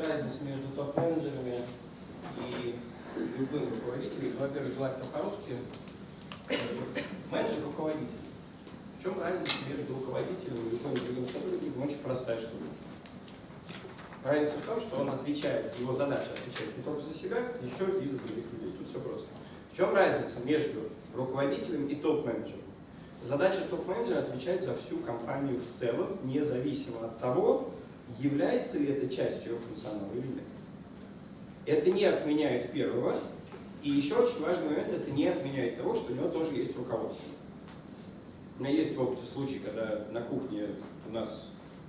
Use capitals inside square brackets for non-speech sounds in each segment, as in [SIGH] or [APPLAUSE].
разница между топ-менеджерами и любым руководителем. Во-первых, желательно по-русски. Менеджер – руководитель. В чем разница между руководителем и любым другим сотрудником? Очень простая штука. Разница в том, что он отвечает, его задача отвечать не только за себя, еще и за других людей. Тут все просто. В чем разница между руководителем и топ-менеджером? Задача топ-менеджера отвечать за всю компанию в целом, независимо от того, является ли это частью функционала или нет. Это не отменяет первого, и еще очень важный момент, это не отменяет того, что у него тоже есть руководство. У меня есть в опыте случай, когда на кухне у нас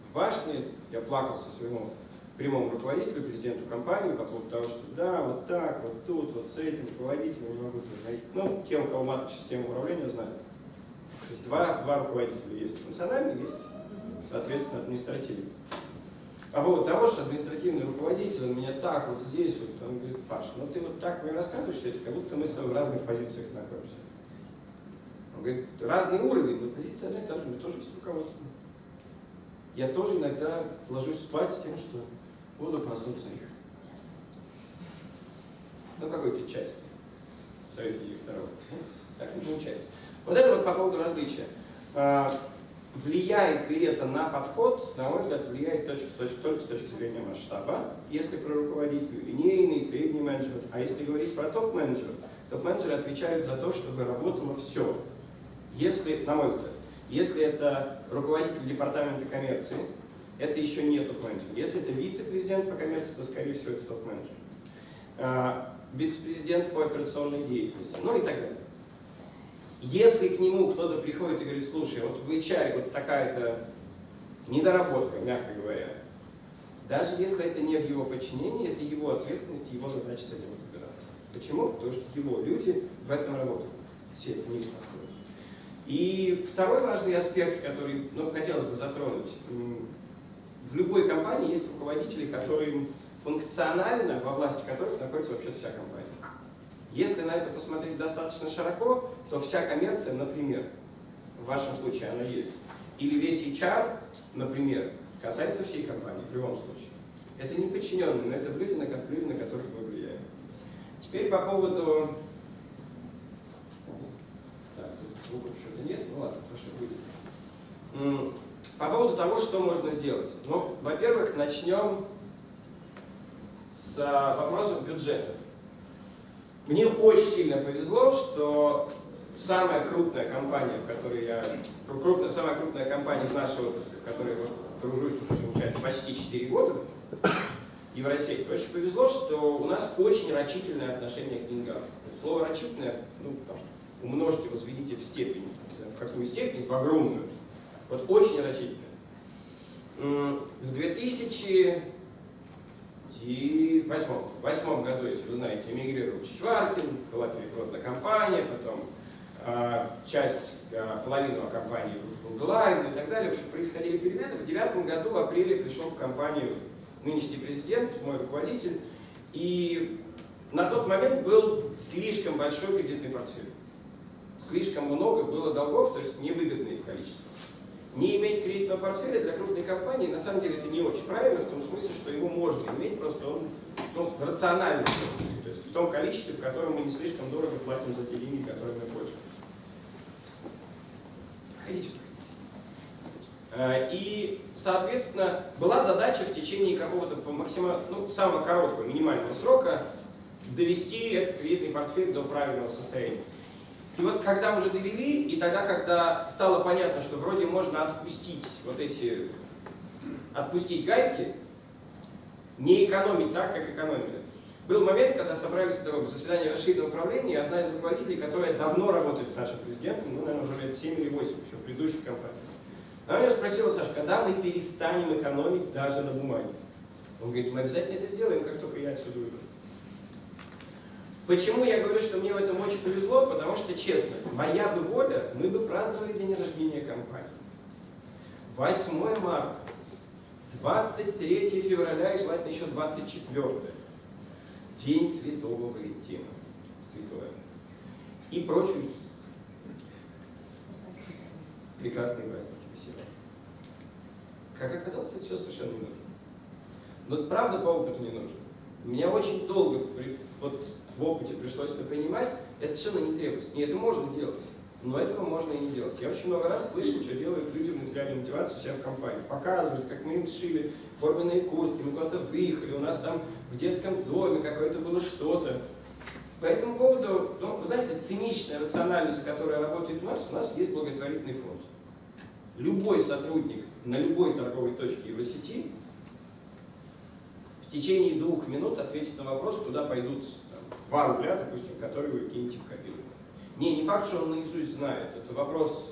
в башне я плакался своему прямому руководителю, президенту компании по поводу того, что да, вот так, вот тут, вот с этим руководителем не могу найти. Ну, те, у кого маточная система управления, знают. То есть два, два руководителя есть функциональный, есть, соответственно, административный. По поводу того, что административный руководитель, он меня так вот здесь, вот, он говорит, Паш, ну ты вот так мне рассказываешь, как будто мы с тобой в разных позициях находимся. Он говорит, разный уровень, но позиция одна и та же, меня тоже есть руководство. Я тоже иногда ложусь спать с тем, что буду проснуться их. Ну, какой-то часть в совете директоров. Так не получается. Вот это вот по поводу различия. Влияет ли это на подход? На мой взгляд, влияет только с точки, только с точки зрения масштаба. Если про руководителей, линейный, средний менеджмент. А если говорить про топ-менеджеров, топ-менеджеры отвечают за то, чтобы работало все. Если, на мой взгляд, если это руководитель департамента коммерции, это еще не топ-менеджер. Если это вице-президент по коммерции, то, скорее всего, это топ-менеджер. А, вице-президент по операционной деятельности, ну и так далее. Если к нему кто-то приходит и говорит, слушай, вот в HR вот такая-то недоработка, мягко говоря, даже если это не в его подчинении, это его ответственность, его задача с этим разбираться. Почему? Потому что его люди в этом работают. Все вниз построены. И второй важный аспект, который ну, хотелось бы затронуть. В любой компании есть руководители, которые функционально, во власти которых находится вообще вся компания. Если на это посмотреть достаточно широко, то вся коммерция, например, в вашем случае она есть, или весь HR, например, касается всей компании в любом случае. Это не подчиненные, но это люди, на, люди, на которых мы влияем. Теперь по поводу... Так, тут что-то нет, ну ладно, хорошо будет. По поводу того, что можно сделать. Ну, во-первых, начнем с вопросов бюджета. Мне очень сильно повезло, что самая крупная компания, в которой я, крупная, самая крупная компания в нашей отрасли, в которой я тружусь уже, получается, почти 4 года, Евросеть, очень повезло, что у нас очень рачительное отношение к деньгам. Слово рачительное, ну, умножьте, возведите в степень, в какую степень, в огромную. Вот очень рачительное. В 2000 в восьмом году, если вы знаете, эмигрировал Чичваркин, была перепродана компания, потом часть, э, половину компании в Билайн и так далее. В общем, происходили перемены. В девятом году, в апреле, пришел в компанию нынешний президент, мой руководитель, и на тот момент был слишком большой кредитный портфель. Слишком много было долгов, то есть невыгодные в количестве. Не иметь кредитного портфеля для крупной компании, на самом деле, это не очень правильно, в том смысле, что его можно иметь, просто он ну, рациональный, то есть в том количестве, в котором мы не слишком дорого платим за те деньги, которые мы пользуемся. И, соответственно, была задача в течение какого-то максимально, ну, самого короткого, минимального срока довести этот кредитный портфель до правильного состояния. И вот когда уже довели, и тогда, когда стало понятно, что вроде можно отпустить вот эти, отпустить гайки, не экономить так, как экономили. Был момент, когда собрались в заседание расширенного управления, и одна из руководителей, которая давно работает с нашим президентом, ну, наверное, уже лет 7 или 8, еще в предыдущей компании. Она меня спросила, Саша, когда мы перестанем экономить даже на бумаге? Он говорит, мы обязательно это сделаем, как только я отсюда уйду. Почему я говорю, что мне в этом очень повезло? Потому что, честно, моя бы воля, мы бы праздновали день рождения компании. 8 марта, 23 февраля и желательно еще 24. День Святого Валентина. Святое. И прочие прекрасные праздники. Спасибо. Как оказалось, это все совершенно не нужно. Но правда по опыту не нужно. Меня очень долго вот, в опыте пришлось это принимать, это совершенно не требуется. И это можно делать. Но этого можно и не делать. Я очень много раз слышал, что делают люди в мотивации у себя в компании. Показывают, как мы им сшили форменные куртки, мы куда-то выехали, у нас там в детском доме какое-то было что-то. По этому поводу, ну, вы знаете, циничная рациональность, которая работает у нас, у нас есть благотворительный фонд. Любой сотрудник на любой торговой точке Евросети в течение двух минут ответит на вопрос, куда пойдут там, 2 рубля, допустим, которые вы кинете в копилку. Не, не факт, что он наизусть знает. Это вопрос,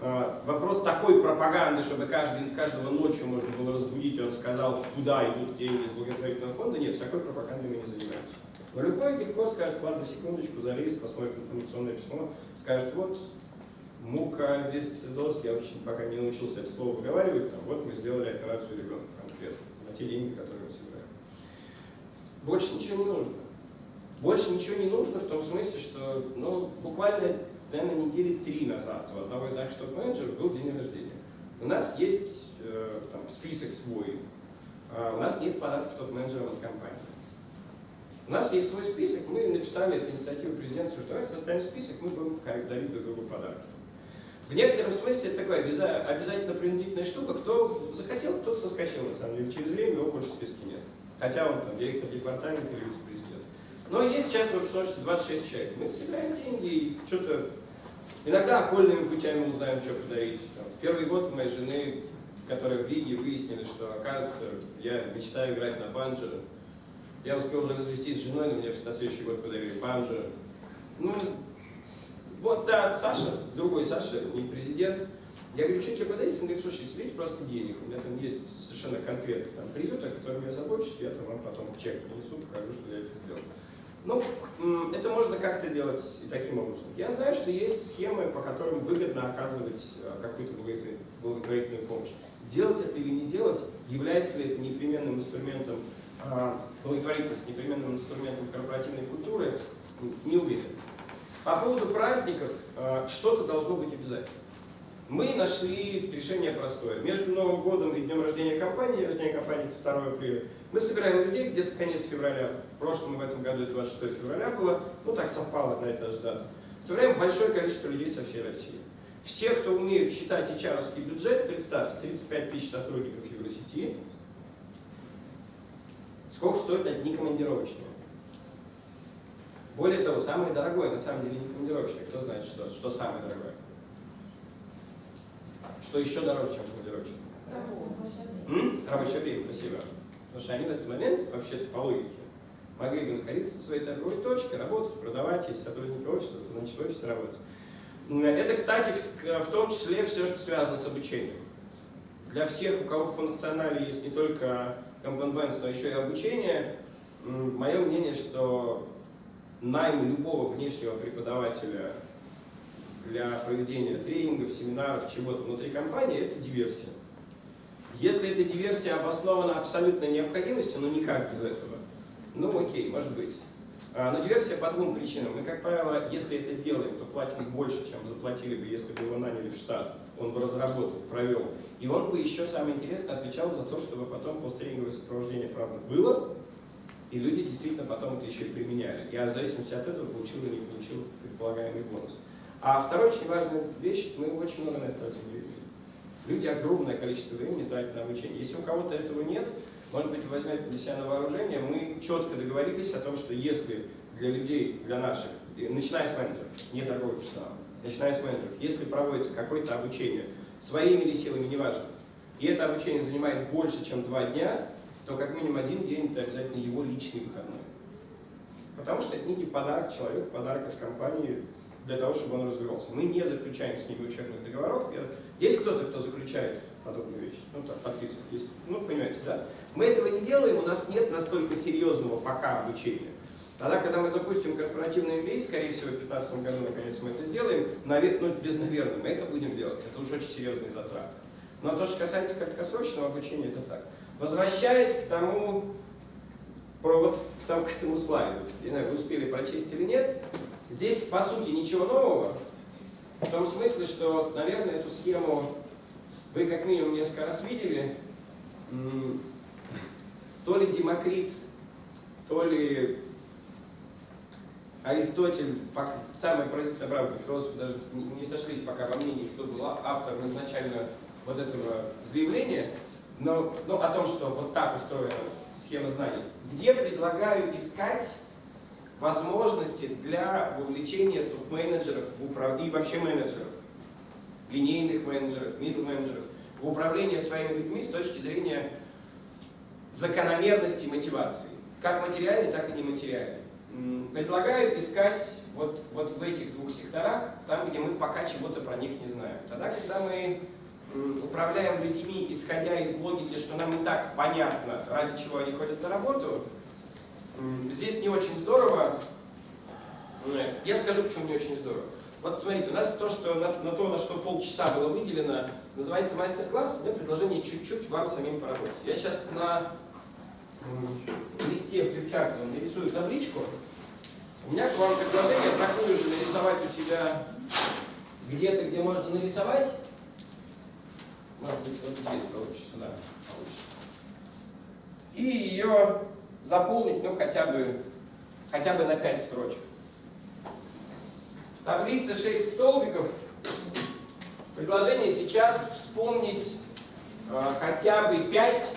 э, вопрос такой пропаганды, чтобы каждый, каждого ночью можно было разбудить, и он сказал, куда идут деньги из благотворительного фонда. Нет, такой пропагандой мы не занимаемся. Но любой легко скажет, ладно, секундочку, залез, посмотрит информационное письмо, скажет, вот, мука, висцидоз, я очень пока не научился это слово выговаривать, там, вот мы сделали операцию ребенка конкретно, на те деньги, которые мы собираем. Больше ничего не нужно. Больше ничего не нужно в том смысле, что ну, буквально, наверное, недели три назад у одного из наших топ-менеджеров был день рождения. У нас есть э, там, список свой, а у нас нет подарков топ-менеджерам от компании. У нас есть свой список, мы написали эту инициативу президента, что давайте составим список, мы будем дарить друг другу подарки. В некотором смысле это такая обязательно принудительная штука, кто захотел, тот соскочил на самом деле. Через время его больше в списке нет. Хотя он там директор департамента или вице-президент. Но есть сейчас в общем 26 человек. Мы собираем деньги и что-то... Иногда окольными путями узнаем, что подарить. В первый год у моей жены, которая в Риге, выяснили, что, оказывается, я мечтаю играть на банджо. Я успел уже развестись с женой, но мне на следующий год подарили банджо. Ну, вот, да, Саша, другой Саша, не президент. Я говорю, что тебе подарить? Он говорит, слушай, слить просто денег. У меня там есть совершенно конкретный там, приют, о котором я забочусь, я там вам потом чек принесу, покажу, что я это сделал. Ну, это можно как-то делать и таким образом. Я знаю, что есть схемы, по которым выгодно оказывать э, какую-то благотворительную помощь. Делать это или не делать, является ли это непременным инструментом а, благотворительности, непременным инструментом корпоративной культуры, не уверен. По поводу праздников, э, что-то должно быть обязательно. Мы нашли решение простое. Между Новым годом и днем рождения компании, рождения компании 2 апреля, мы собираем людей где-то конец февраля, в прошлом в этом году 26 февраля было, ну так совпало на это же дата. Собираем большое количество людей со всей России. Все, кто умеют считать hr бюджет, представьте, 35 тысяч сотрудников Евросети, сколько стоят одни командировочные. Более того, самое дорогое, на самом деле, не командировочные. Кто знает, что, что самое дорогое? Что еще дороже, чем командировочные? Рабочее время, спасибо. Потому что они в этот момент, вообще-то по логике, могли бы находиться в своей торговой точке, работать, продавать, если сотрудники офиса, то значит в офисе работать. Это, кстати, в том числе все, что связано с обучением. Для всех, у кого в функционале есть не только Component но еще и обучение, мое мнение, что найм любого внешнего преподавателя для проведения тренингов, семинаров, чего-то внутри компании – это диверсия. Если эта диверсия обоснована абсолютной необходимостью, ну никак без этого, ну окей, может быть. А, но диверсия по двум причинам. Мы, как правило, если это делаем, то платим больше, чем заплатили бы, если бы его наняли в штат. Он бы разработал, провел. И он бы еще, самое интересное, отвечал за то, чтобы потом посттренинговое сопровождение, правда, было, и люди действительно потом это еще и применяли. Я в зависимости от этого получил или не получил предполагаемый бонус. А вторая очень важная вещь, мы очень много на это тратим. Люди огромное количество времени тратят на обучение. Если у кого-то этого нет, может быть, возьмете для себя на вооружение, мы четко договорились о том, что если для людей, для наших, начиная с менеджеров, не торговый персонал, начиная с менеджеров, если проводится какое-то обучение, своими или силами, неважно, и это обучение занимает больше, чем два дня, то как минимум один день это обязательно его личный выходной. Потому что это некий подарок человеку, подарок от компании для того, чтобы он развивался. Мы не заключаем с ними учебных договоров. Есть кто-то, кто заключает подобные вещи? Ну, так, подписывает. Есть, ну, понимаете, да? Мы этого не делаем, у нас нет настолько серьезного пока обучения. Тогда, когда мы запустим корпоративный MBA, скорее всего, в 2015 году, наконец, мы это сделаем, навер... ну, без наверное, мы это будем делать. Это уже очень серьезные затраты. Но то, что касается краткосрочного обучения, это так. Возвращаясь к тому, вот тому, к этому слайду, не знаю, вы успели прочесть или нет, Здесь, по сути, ничего нового, в том смысле, что, наверное, эту схему вы как минимум несколько раз видели. то ли Демокрит, то ли Аристотель, самый правда, философы даже не сошлись пока во мнении, кто был автором изначально вот этого заявления, но, но о том, что вот так устроена схема знаний, где предлагаю искать возможности для вовлечения топ-менеджеров и вообще менеджеров, линейных менеджеров, мидл менеджеров в управление своими людьми с точки зрения закономерности мотивации, как материальной, так и нематериальной. Предлагаю искать вот, вот в этих двух секторах, там, где мы пока чего-то про них не знаем. Тогда, когда мы управляем людьми, исходя из логики, что нам и так понятно, ради чего они ходят на работу, здесь не очень здорово. Я скажу, почему не очень здорово. Вот смотрите, у нас то, что на, на то, на что полчаса было выделено, называется мастер-класс. У меня предложение чуть-чуть вам самим поработать. Я сейчас на листе флипчарте нарисую табличку. У меня к вам предложение такую же нарисовать у себя где-то, где можно нарисовать. Может быть, вот здесь получится, да, получится. И ее заполнить, ну, хотя бы, хотя бы на 5 строчек. Таблица 6 столбиков. Предложение сейчас вспомнить э, хотя бы 5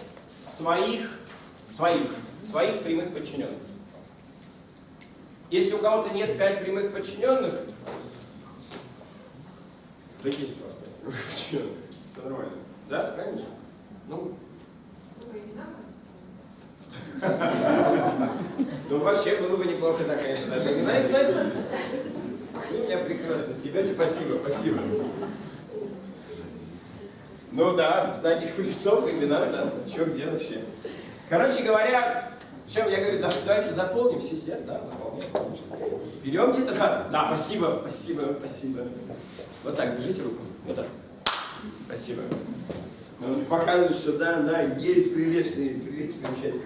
своих, своих, своих прямых подчиненных. Если у кого-то нет 5 прямых подчиненных, да есть у вас 5 прямых подчиненных. Все нормально. Да, правильно? Ну. Ну, вообще было бы неплохо, да, конечно, даже. Знаете, знаете? Вы меня прекрасно стебете, спасибо, спасибо. Ну да, знать их в лицо, имена, да, что где вообще. Короче говоря, чем я говорю, да, давайте заполним, все сидят, да, заполняем. Берем тетрадь. Да, спасибо, спасибо, спасибо. Вот так, держите руку. Вот так. Спасибо. Он показывает, что да, да, есть приличные, приличные участники.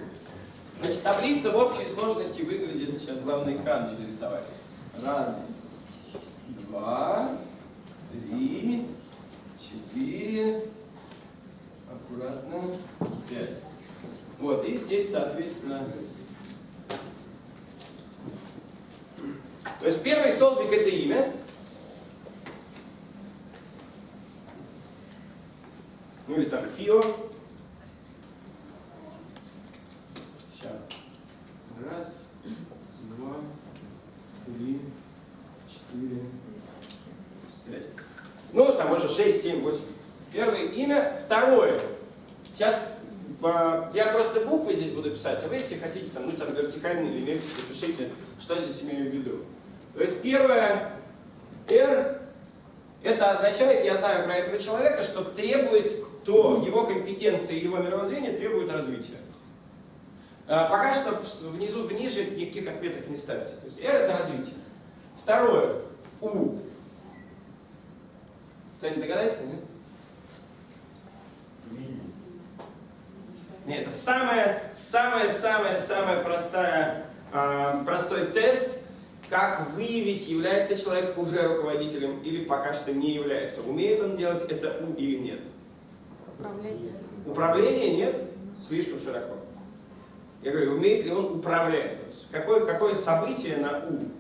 Значит, таблица в общей сложности выглядит, сейчас главный экран здесь рисовать. Раз, два, три, четыре, аккуратно, пять. Вот, и здесь, соответственно, то есть первый столбик это имя, Или там фио. Сейчас. Раз, два, три, четыре, пять. Ну, там уже шесть, семь, восемь. Первое имя. Второе. Сейчас а, я просто буквы здесь буду писать, а вы, если хотите, там, ну, там вертикальные или мельчики, пишите, что здесь имею в виду. То есть первое R, это означает, я знаю про этого человека, что требует то его компетенции и его мировоззрение требуют развития. А, пока что внизу, в ниже никаких отметок не ставьте. То есть R это развитие. Второе. У. Кто-нибудь догадается, нет? Нет, это самая, самая, самая, самая простая, э, простой тест, как выявить, является человек уже руководителем или пока что не является. Умеет он делать это У или нет. Управление. Управление нет, слишком широко. Я говорю, умеет ли он управлять? Какое, какое событие на У?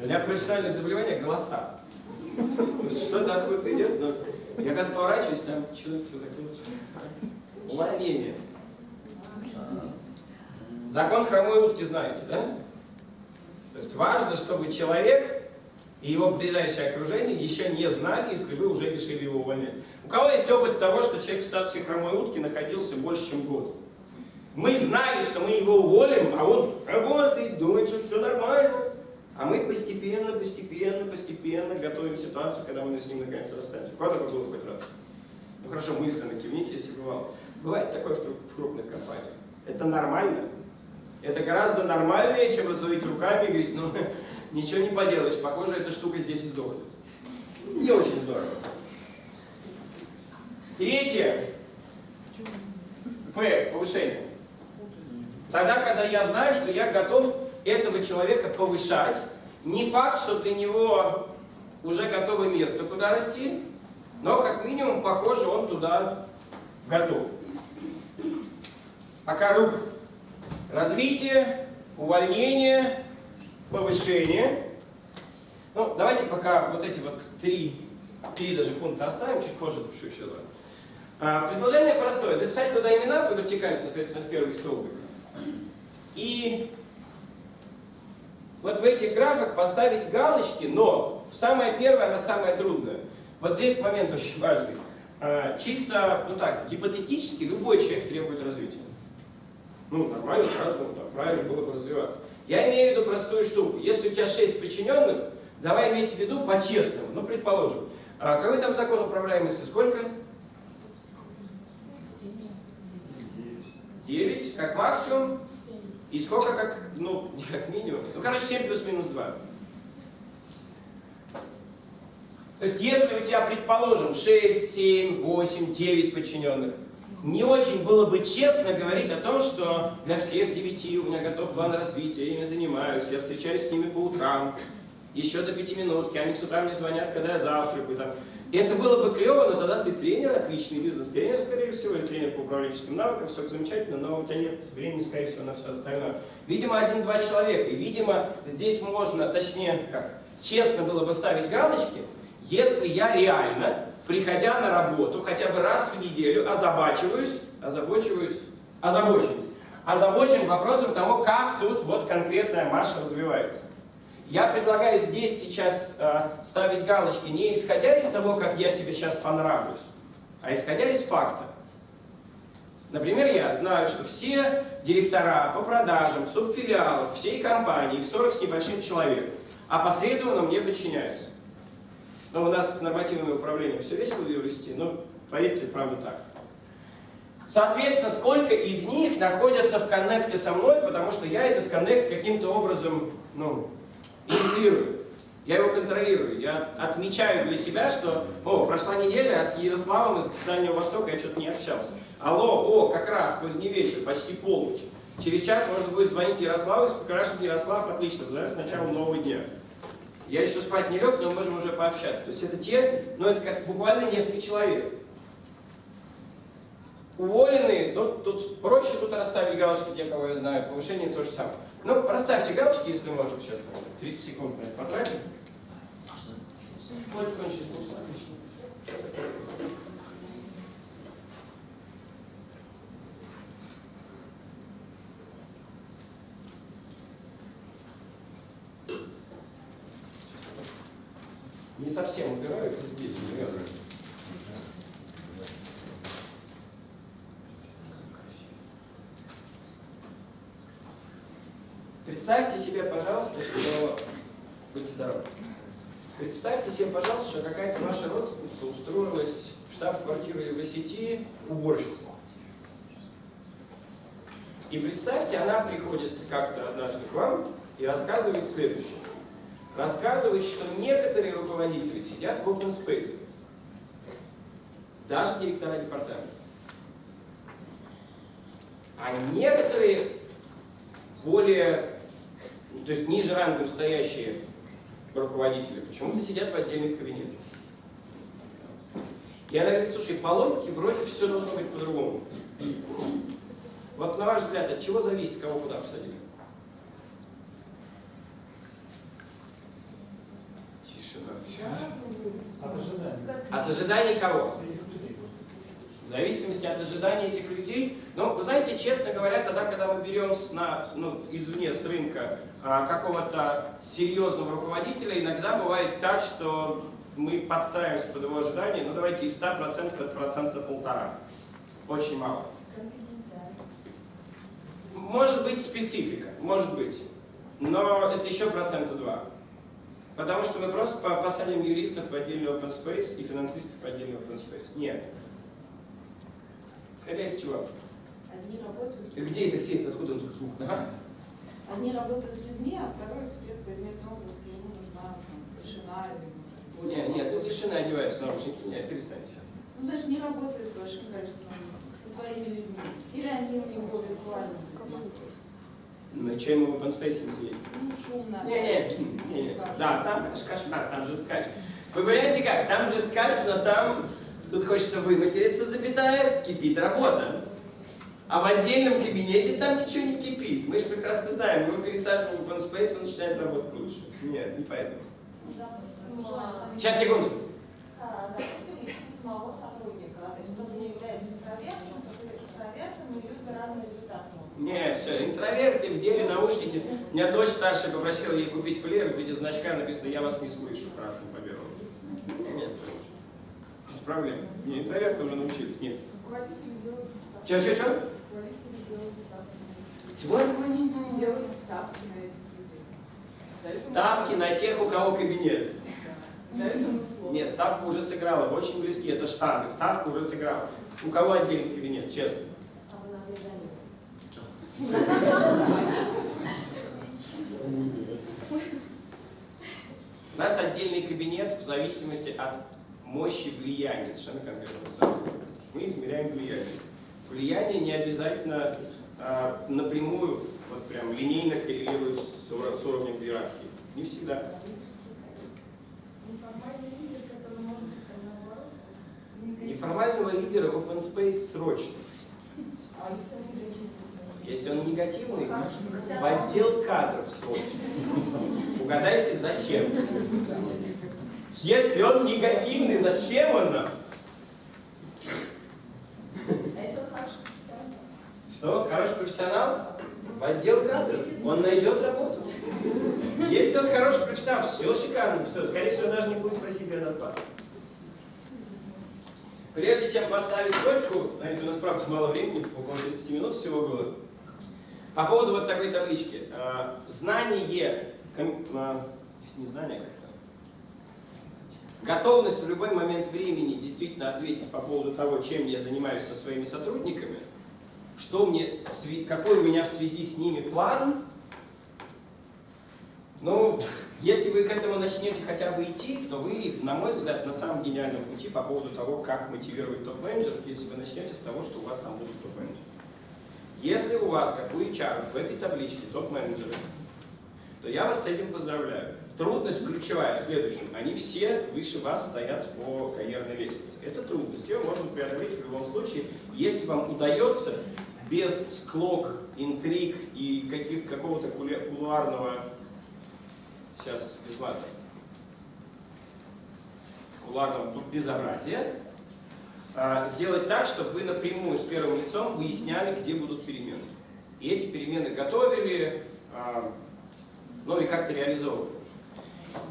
У меня профессиональное заболевание голоса. Что-то откуда идет, но я когда поворачиваюсь, там человек что хотел. Уплотнение. Закон хромой утки знаете, да? То есть важно, чтобы человек и его ближайшее окружение еще не знали, если вы уже решили его увольнять. У кого есть опыт того, что человек в статусе хромой утки находился больше, чем год? Мы знали, что мы его уволим, а он работает, думает, что все нормально. А мы постепенно, постепенно, постепенно готовим ситуацию, когда мы с ним наконец расстанемся. Куда такое было хоть раз? Ну хорошо, мысленно кивните, если бывало. Бывает такое в крупных компаниях. Это нормально. Это гораздо нормальнее, чем разводить руками и говорить, ну, ничего не поделаешь, похоже, эта штука здесь издохнет. Не очень здорово. Третье. П. Повышение. Тогда, когда я знаю, что я готов этого человека повышать, не факт, что для него уже готово место, куда расти, но как минимум, похоже, он туда готов. Пока рук. Развитие, увольнение, повышение. Ну, давайте пока вот эти вот три, три даже пункта оставим, чуть позже напишу еще два. А, предложение простое. Записать туда имена по вертикали, соответственно, в первый столбик. И вот в этих графах поставить галочки, но самое первое, она самая трудная. Вот здесь момент очень важный. А, чисто, ну так, гипотетически любой человек требует развития. Ну, нормально, каждому там, правильно было бы развиваться. Я имею в виду простую штуку. Если у тебя 6 подчиненных, давай иметь в виду по-честному. Ну, предположим, а какой там закон управляемости? Сколько? 9, как максимум. И сколько как, ну, [LAUGHS] не как минимум. Ну, короче, 7 плюс-минус 2. То есть, если у тебя, предположим, 6, 7, 8, 9 подчиненных, не очень было бы честно говорить о том, что для всех девяти у меня готов план развития, я ими занимаюсь, я встречаюсь с ними по утрам, еще до пяти минутки, они с утра мне звонят, когда я завтракаю. Там. И это было бы клево, но тогда ты тренер, отличный бизнес-тренер, скорее всего, или тренер по управленческим навыкам, все замечательно, но у тебя нет времени, скорее всего, на все остальное. Видимо, один-два человека, и, видимо, здесь можно, точнее, как, честно было бы ставить галочки, если я реально приходя на работу хотя бы раз в неделю, озабачиваюсь, озабочиваюсь, озабочен, озабочен вопросом того, как тут вот конкретная Маша развивается. Я предлагаю здесь сейчас э, ставить галочки не исходя из того, как я себе сейчас понравлюсь, а исходя из факта. Например, я знаю, что все директора по продажам, субфилиалов, всей компании, их 40 с небольшим человек, опосредованно мне подчиняются. Но у нас с нормативным управлением все весело в юристе, но поверьте, правда так. Соответственно, сколько из них находятся в коннекте со мной, потому что я этот коннект каким-то образом ну, инициирую. Я его контролирую. Я отмечаю для себя, что, о, прошла неделя, а с Ярославом из Дальнего Востока я что-то не общался. Алло, о, как раз, поздний вечер, почти полночь. Через час можно будет звонить Ярославу и спрашивать, Ярослав, отлично, знаешь, с начала нового дня. Я еще спать не лег, но мы можем уже пообщаться. То есть это те, ну это как буквально несколько человек. Уволенные, ну тут проще тут расставить галочки, те, кого я знаю, повышение то же самое. Ну, расставьте галочки, если можно, сейчас 30 секунд на это потратим. Кончить, отлично. Не совсем убираю, это здесь наверное. Представьте себе, пожалуйста, что... Будьте здоровы. Представьте себе, пожалуйста, что какая-то ваша родственница устроилась в штаб-квартиру Евросети уборщицей. И представьте, она приходит как-то однажды к вам и рассказывает следующее рассказывает, что некоторые руководители сидят в open space, даже директора департамента. А некоторые более, то есть ниже рангом стоящие руководители почему-то сидят в отдельных кабинетах. И она говорит, слушай, по логике вроде все должно быть по-другому. Вот на ваш взгляд, от чего зависит, кого куда посадили? От ожиданий. От ожиданий кого? В зависимости от ожиданий этих людей. Но, вы знаете, честно говоря, тогда, когда мы берем с, на, ну, извне, с рынка а, какого-то серьезного руководителя, иногда бывает так, что мы подстраиваемся под его ожидания, ну давайте из 100% это процента полтора. Очень мало. Может быть специфика, может быть. Но это еще процента два. Потому что мы просто посадим юристов в отдельный open space и финансистов в отдельный open space. Нет. Исходя из чего? Одни работают с Где это, где это, откуда тут звук? Ага. Одни работают с людьми, а второй эксперт предметной области, ему нужна там, тишина или может, Нет, нет, ну тишина одеваются наушники. Нет, перестань сейчас. Ну, даже не работает с большим количеством, со своими людьми. Или они у него виртуальны. Ну и что ему в open space не сидеть? Ну, шумно. Не, не, не, не. Да, там каш-каш, да, там жесткач. Вы понимаете как? Там жесткач, но там Тут хочется выматериться, запятая, кипит работа. А в отдельном кабинете там ничего не кипит. Мы же прекрасно знаем, мы пересаживаем в open space, он начинает работать лучше. Нет, не поэтому. Сейчас, секунду. А, Допустим, личность самого сотрудника, то есть он не является интровертом, то экстравертом, и люди разные результаты могут. Не, все, интроверты в деле наушники. У меня дочь старшая попросила ей купить плеер в виде значка, написано «Я вас не слышу» красным по белому. Нет, без проблем. Не, интроверты уже научились, нет. Че, че, че? Делают ставки на этих людей. Ставки на тех, у кого кабинет. Нет, ставка уже сыграла, вы очень близки, это штанга, ставка уже сыграла. У кого отдельный кабинет, честно? А вы надо изолировать. У нас отдельный кабинет в зависимости от мощи влияния, совершенно конкретно. Мы измеряем влияние. Влияние не обязательно а, напрямую, вот прям линейно коррелирует с, с уровнем иерархии. Не всегда. Неформального лидера в open space срочно. Если он негативный? В отдел кадров срочно. Угадайте, зачем? Если он негативный, зачем он нам? А? Что, хороший профессионал? В отдел кадров. Он найдет работу. Если он хороший профессионал, все шикарно. Все, скорее всего, даже не будет просить безоплату. Прежде чем поставить точку, знаете, у нас правда мало времени, около 30 минут всего было. По поводу вот такой таблички. А, Знание, а, не знание а как-то, готовность в любой момент времени действительно ответить по поводу того, чем я занимаюсь со своими сотрудниками, что мне, какой у меня в связи с ними план, ну, если вы к этому начнете хотя бы идти, то вы, на мой взгляд, на самом гениальном пути по поводу того, как мотивировать топ-менеджеров, если вы начнете с того, что у вас там будут топ-менеджеры. Если у вас, как у HR, в этой табличке топ-менеджеры, то я вас с этим поздравляю. Трудность ключевая в следующем. Они все выше вас стоят по карьерной лестнице. Это трудность. Ее можно преодолеть в любом случае, если вам удается без склок, интриг и каких, какого-то кулуарного, сейчас без мата, кулуарного безобразия, сделать так, чтобы вы напрямую с первым лицом выясняли, где будут перемены. И эти перемены готовили, а, ну и как-то реализовывали.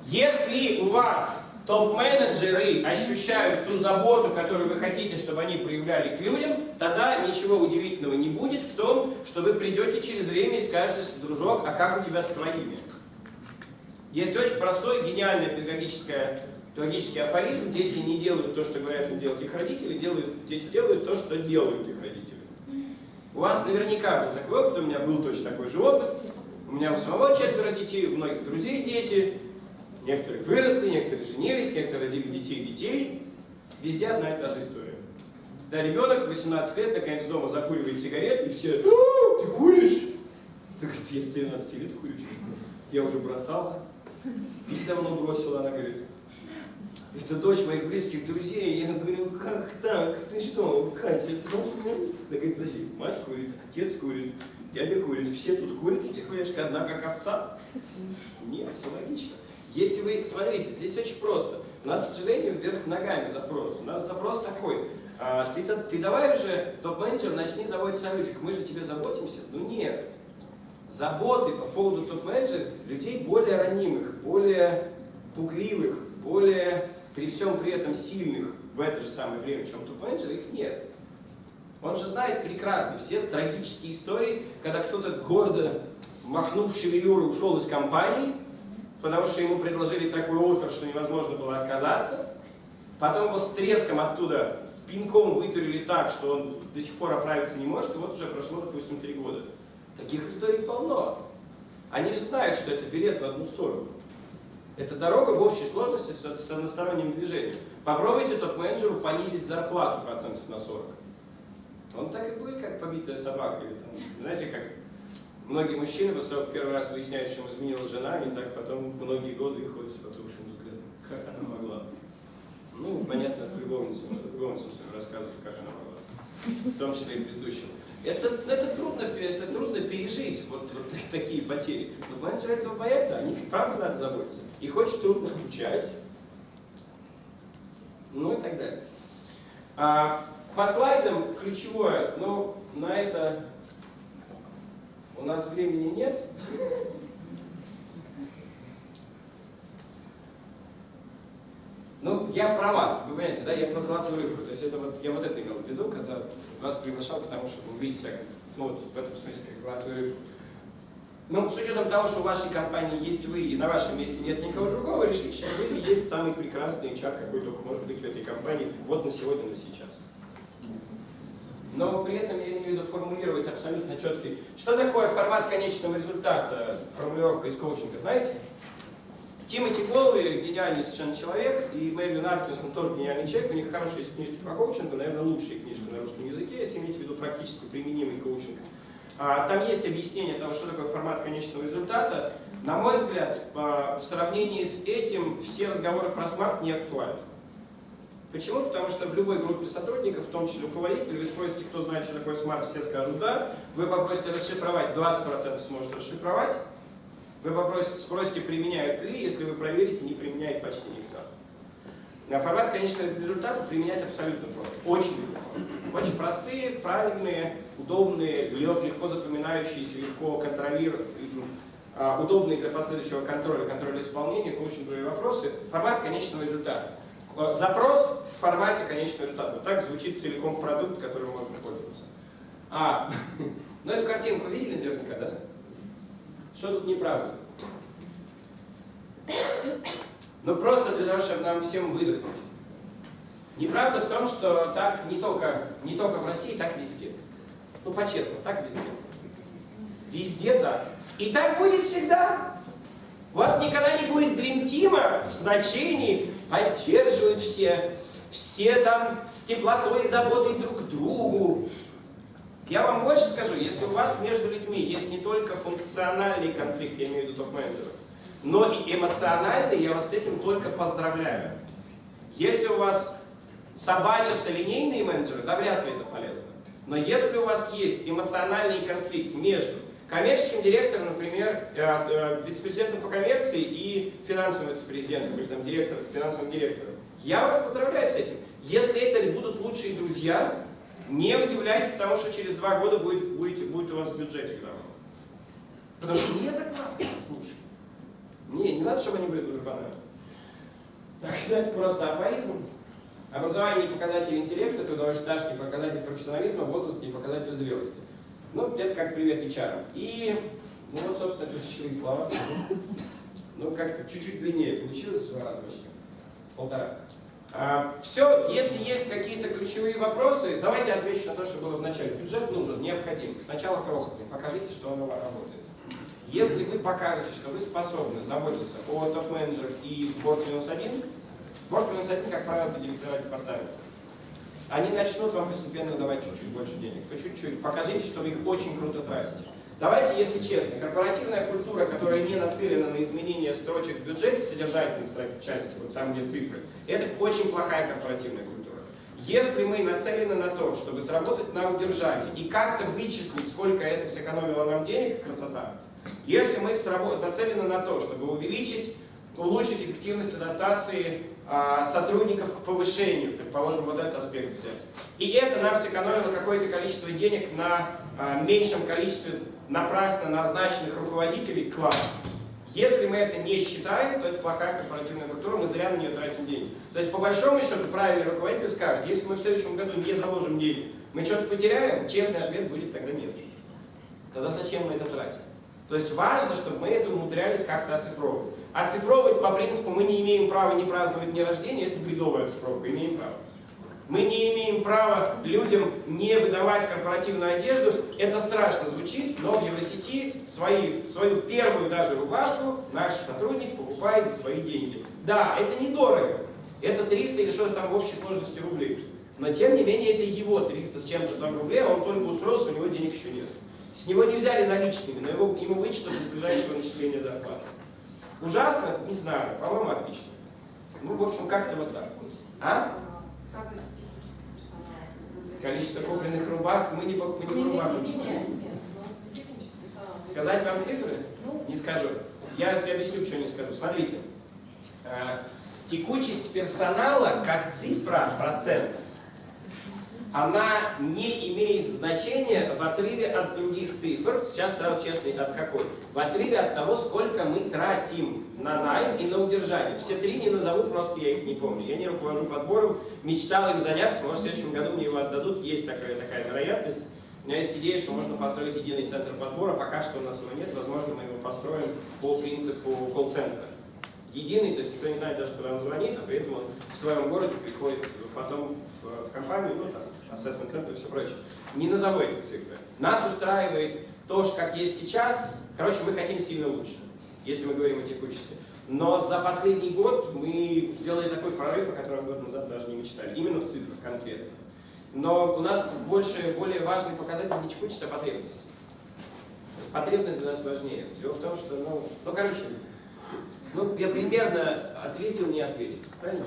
Если у вас топ-менеджеры ощущают ту заботу, которую вы хотите, чтобы они проявляли к людям, тогда ничего удивительного не будет в том, что вы придете через время и скажете, дружок, а как у тебя с твоими? Есть очень простой, гениальный педагогическое, педагогический афоризм. Дети не делают то, что говорят им делать их родители, делают, дети делают то, что делают их родители. У вас наверняка был такой опыт, у меня был точно такой же опыт. У меня у самого четверо детей, у многих друзей дети. Некоторые выросли, некоторые женились, некоторые родили детей детей. Везде одна и та же история. Да, ребенок 18 лет наконец дома закуривает сигарет, и все, «А, ты куришь? Ты говорит, я с 13 лет курю. Я уже бросала. Пить давно бросила, она говорит. Это дочь моих близких друзей. Я говорю, как так? Ты что, Катя? Ну, Она говорит, подожди, мать курит, отец курит, дядя курит, все тут курят, я, конечно, одна как овца. Нет, все логично. Если вы, смотрите, здесь очень просто. У нас, к сожалению, вверх ногами запрос. У нас запрос такой. а, ты, ты давай уже, топ-менеджер, начни заботиться о людях. Мы же тебе заботимся. Ну нет. Заботы по поводу топ-менеджеров людей более ранимых, более пугливых, более при всем при этом сильных в это же самое время, чем топ-менеджеры, их нет. Он же знает прекрасно все трагические истории, когда кто-то гордо, махнув шевелюрой, ушел из компании, потому что ему предложили такой офер, что невозможно было отказаться. Потом его с треском оттуда пинком вытурили так, что он до сих пор оправиться не может, и вот уже прошло, допустим, три года. Таких историй полно. Они же знают, что это билет в одну сторону. Это дорога в общей сложности с, с односторонним движением. Попробуйте топ-менеджеру понизить зарплату процентов на 40. Он так и будет, как побитая собака. Или там, знаете, как многие мужчины, после того, как первый раз выясняют, им изменила жена, они так потом многие годы и ходят с потухшим взглядом. Как она могла? Ну, понятно, от любовницы, от любовницы рассказывает, как она была. В том числе и предыдущим. Это, это, трудно, это трудно пережить, вот, вот [LAUGHS] такие потери. Но менеджеры этого боятся, о них правда надо заботиться. Их очень трудно обучать. Ну и так далее. А, по слайдам ключевое, но на это у нас времени нет. [LAUGHS] Ну, я про вас, вы понимаете, да, я про золотую рыбку. То есть это вот, я вот это имел в виду, когда вас приглашал к тому, чтобы увидеть ну, вот в этом смысле, как золотую рыбку. Ну, с учетом того, что в вашей компании есть вы, и на вашем месте нет никого другого, решите, что вы есть самый прекрасный HR, какой только может быть в этой компании, вот на сегодня, на сейчас. Но при этом я имею в виду формулировать абсолютно четкий. Что такое формат конечного результата, формулировка из коучинга, знаете? Тимоти Голви гениальный совершенно человек, и Мэрилин Аткинсон тоже гениальный человек, у них хорошие есть книжки по коучингу, наверное, лучшие книжки на русском языке, если иметь в виду практически применимый коучинг. А, там есть объяснение того, что такое формат конечного результата. На мой взгляд, а, в сравнении с этим все разговоры про SMART не актуальны. Почему? Потому что в любой группе сотрудников, в том числе руководителей, вы спросите, кто знает, что такое смарт, все скажут «да». Вы попросите расшифровать, 20% сможет расшифровать. Вы спросите, применяют ли, если вы проверите, не применяет почти никто. На формат конечного результата применять абсолютно просто. Очень легко. Очень простые, правильные, удобные, легко запоминающиеся, легко контролируемые, а, удобные для последующего контроля, контроля исполнения, коучинговые вопросы. Формат конечного результата. Э, запрос в формате конечного результата. Вот так звучит целиком продукт, которым можно пользоваться. А, [LAUGHS] ну эту картинку видели наверняка, да? Что тут неправда? Ну просто для того, чтобы нам всем выдохнуть. Неправда в том, что так не только, не только в России, так везде. Ну по-честному, так везде. Везде так. И так будет всегда. У вас никогда не будет дремтима в значении поддерживают все, все там с теплотой и заботой друг к другу. Я вам больше скажу, если у вас между людьми есть не только функциональный конфликт, я имею в виду топ-менеджеров, но и эмоциональный, я вас с этим только поздравляю. Если у вас собачатся линейные менеджеры, да вряд ли это полезно. Но если у вас есть эмоциональный конфликт между коммерческим директором, например, э, э, вице-президентом по коммерции и финансовым вице-президентом, или там директором, финансовым директором. Я вас поздравляю с этим. Если это будут лучшие друзья, не удивляйтесь тому, что через два года будет, будет, будет у вас в бюджете годовом. Потому что мне так надо, слушай. Не, не надо, чтобы они были дружбанами. Так, это просто афоризм. Образование не показатель интеллекта, трудовой стаж не показатель профессионализма, возраст не показатель зрелости. Ну, это как привет HR. И, ну вот, собственно, ключевые слова. Ну, как-то чуть-чуть длиннее получилось в два раза вообще. Полтора. А, все, если есть ключевые вопросы, давайте отвечу на то, что было в начале. Бюджет нужен, необходим. Сначала крохотный, покажите, что он работает. Если вы покажете, что вы способны заботиться о топ-менеджерах и борт-1, борт-1, как правило, директора департамента они начнут вам постепенно давать чуть-чуть больше денег. По чуть-чуть. Покажите, что вы их очень круто тратите. Давайте, если честно, корпоративная культура, которая не нацелена на изменение строчек в бюджете, содержательной части, вот там, где цифры, это очень плохая корпоративная культура. Если мы нацелены на то, чтобы сработать на удержании и как-то вычислить, сколько это сэкономило нам денег, красота. Если мы нацелены на то, чтобы увеличить, улучшить эффективность адаптации а, сотрудников к повышению, предположим, вот этот аспект взять. И это нам сэкономило какое-то количество денег на а, меньшем количестве напрасно назначенных руководителей класса. Если мы это не считаем, то это плохая корпоративная культура, мы зря на нее тратим деньги. То есть, по большому счету, правильный руководитель скажет, если мы в следующем году не заложим денег, мы что-то потеряем, честный ответ будет тогда нет. Тогда зачем мы это тратим? То есть важно, чтобы мы это умудрялись как-то оцифровывать. Оцифровывать по принципу мы не имеем права не праздновать дни рождения, это бредовая оцифровка, имеем право. Мы не имеем права людям не выдавать корпоративную одежду. Это страшно звучит, но в Евросети свои, свою первую даже рубашку наш сотрудник покупает за свои деньги. Да, это недорого. Это 300 или что-то там в общей сложности рублей. Но тем не менее это его 300 с чем-то там рублей, а он только устроился, у него денег еще нет. С него не взяли наличными, но его, ему вычтут из ближайшего начисления зарплаты. Ужасно? Не знаю, по-моему, отлично. Ну, в общем, как-то вот так. А? Количество купленных рубах, мы не по, мы не по рубах. Сказать вам цифры? Не скажу. Я объясню, почему не скажу. Смотрите. Э, Текучесть персонала как цифра, процент, она не имеет значения в отрыве от других цифр. Сейчас сразу честно, от какой? В отрыве от того, сколько мы тратим на найм и на удержание. Все три не назову, просто я их не помню. Я не руковожу подбором, мечтал им заняться, может в следующем году мне его отдадут, есть такая, такая вероятность. У меня есть идея, что можно построить единый центр подбора, пока что у нас его нет, возможно мы его построим по принципу колл-центра единый, то есть никто не знает даже, куда он звонит, а при этом он в своем городе приходит потом в, в компанию, ну там, assessment центр и все прочее. Не назову эти цифры. Нас устраивает то, как есть сейчас. Короче, мы хотим сильно лучше, если мы говорим о текучести. Но за последний год мы сделали такой прорыв, о котором год назад даже не мечтали. Именно в цифрах конкретно. Но у нас больше, более важный показатель не текучесть, а потребность. Потребность для нас важнее. Дело в том, что, ну, ну короче, ну, я примерно ответил, не ответил. Правильно?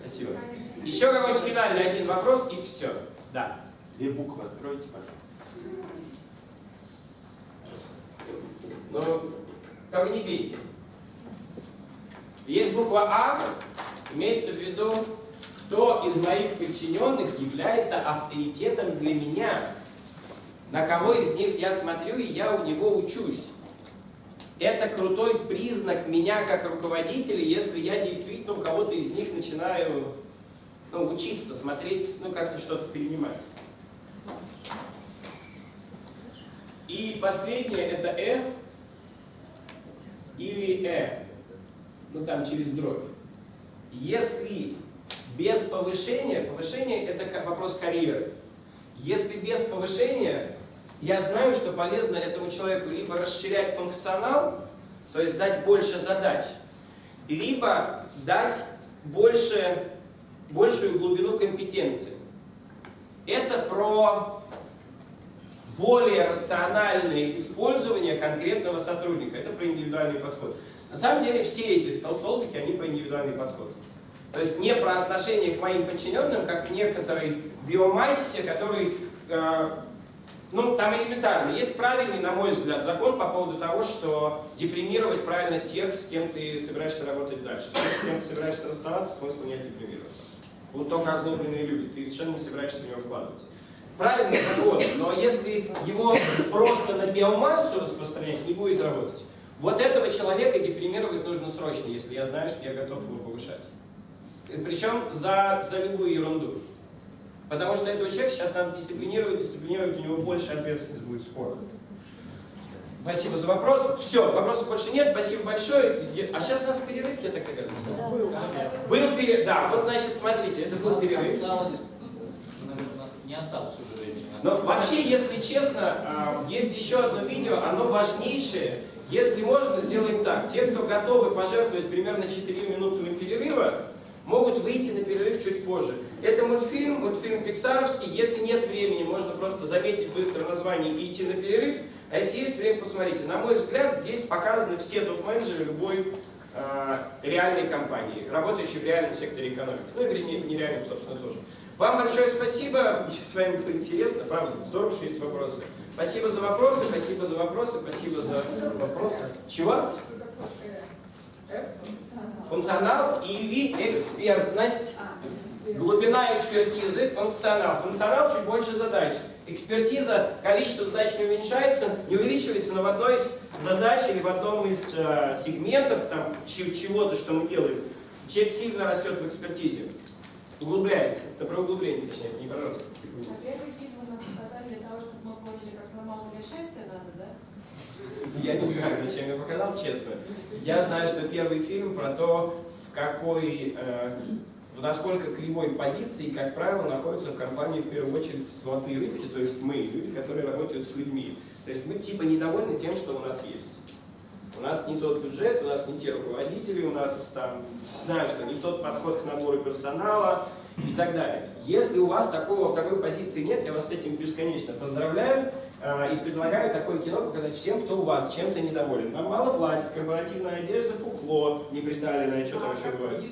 Спасибо. Еще какой-нибудь финальный один вопрос и все. Да. Две буквы откройте, пожалуйста. Ну, только не бейте. Есть буква А, имеется в виду, кто из моих подчиненных является авторитетом для меня. На кого из них я смотрю, и я у него учусь. Это крутой признак меня как руководителя, если я действительно у кого-то из них начинаю ну, учиться, смотреть, ну как-то что-то перенимать. И последнее это F или E, ну там через дробь. Если без повышения, повышение это как вопрос карьеры. Если без повышения я знаю, что полезно этому человеку либо расширять функционал, то есть дать больше задач, либо дать больше, большую глубину компетенции. Это про более рациональное использование конкретного сотрудника. Это про индивидуальный подход. На самом деле все эти столбики, они про индивидуальный подход. То есть не про отношение к моим подчиненным, как к некоторой биомассе, который э, ну, там элементарно. Есть правильный, на мой взгляд, закон по поводу того, что депримировать правильно тех, с кем ты собираешься работать дальше. С кем ты собираешься расставаться, смысла нет депримировать. Вот только озлобленные люди, ты совершенно не собираешься в него вкладываться. Правильный закон, но если его просто на биомассу распространять, не будет работать. Вот этого человека депримировать нужно срочно, если я знаю, что я готов его повышать. Причем за, за любую ерунду. Потому что этого человека сейчас надо дисциплинировать, дисциплинировать, у него больше ответственность будет скоро. Спасибо за вопрос. Все, вопросов больше нет. Спасибо большое. А сейчас у нас перерыв, я так понимаю. Да. Был перерыв. Да, вот значит, смотрите, это был перерыв. Осталось, не осталось уже времени. Но вообще, если честно, а, есть еще одно видео, оно важнейшее. Если можно, сделаем так. Те, кто готовы пожертвовать примерно 4 минуты перерыва, могут выйти на перерыв чуть позже. Это мультфильм, мультфильм пиксаровский. Если нет времени, можно просто заметить быстро название и идти на перерыв. А если есть время, посмотрите. На мой взгляд, здесь показаны все топ-менеджеры любой э, реальной компании, работающей в реальном секторе экономики. Ну и нереальном, собственно, тоже. Вам большое спасибо. С вами было интересно, правда. Здорово, что есть вопросы. Спасибо за вопросы, спасибо за вопросы, спасибо за вопросы. Чего? Функционал или экспертность. Глубина экспертизы, функционал. Функционал чуть больше задач. Экспертиза, количество задач не уменьшается, не увеличивается, но в одной из задач или в одном из э, сегментов там чего-то, что мы делаем, человек сильно растет в экспертизе. Углубляется. Это про углубление, точнее, не пожалуйста. А первый фильм нам показали для того, чтобы мы поняли, как нормально для надо, да? Я не знаю, зачем я показал, честно. Я знаю, что первый фильм про то, в какой, э, в насколько кривой позиции, как правило, находятся в компании в первую очередь золотые рыбки, то есть мы, люди, которые работают с людьми. То есть мы типа недовольны тем, что у нас есть. У нас не тот бюджет, у нас не те руководители, у нас там, знаю, что не тот подход к набору персонала и так далее. Если у вас такого, такой позиции нет, я вас с этим бесконечно поздравляю. А, и предлагаю такое кино показать всем, кто у вас чем-то недоволен. Нам мало платят, корпоративная одежда, фуфло, не приталенное, что там еще бывает.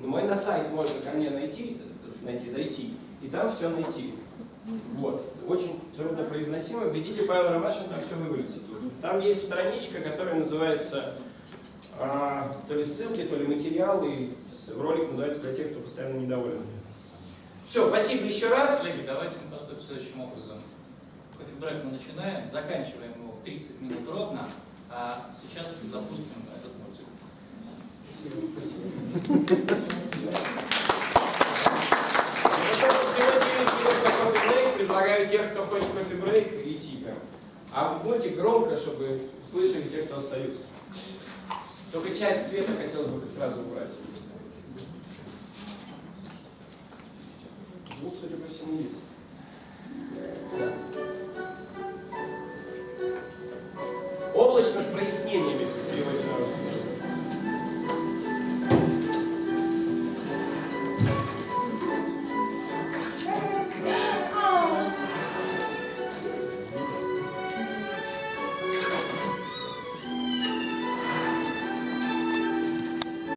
мой на сайт можно ко мне найти, найти, зайти, и там все найти. Вот. Очень трудно произносимо. Введите Павел Ромашин, там все вывалится. Там есть страничка, которая называется а, то ли ссылки, то ли материалы. Ролик называется для тех, кто постоянно недоволен. Все, спасибо еще раз. Коллеги, давайте мы поступим следующим образом. Кофе-брейк мы начинаем, заканчиваем его в 30 минут ровно, а сейчас запустим этот мультик. Всего 9 минут на кофе-брейк. Предлагаю тех, кто хочет кофе-брейк, идти прям. А мультик громко, чтобы слышали те, кто остаются. Только часть света хотелось бы сразу убрать. Звук, судя по всему, есть.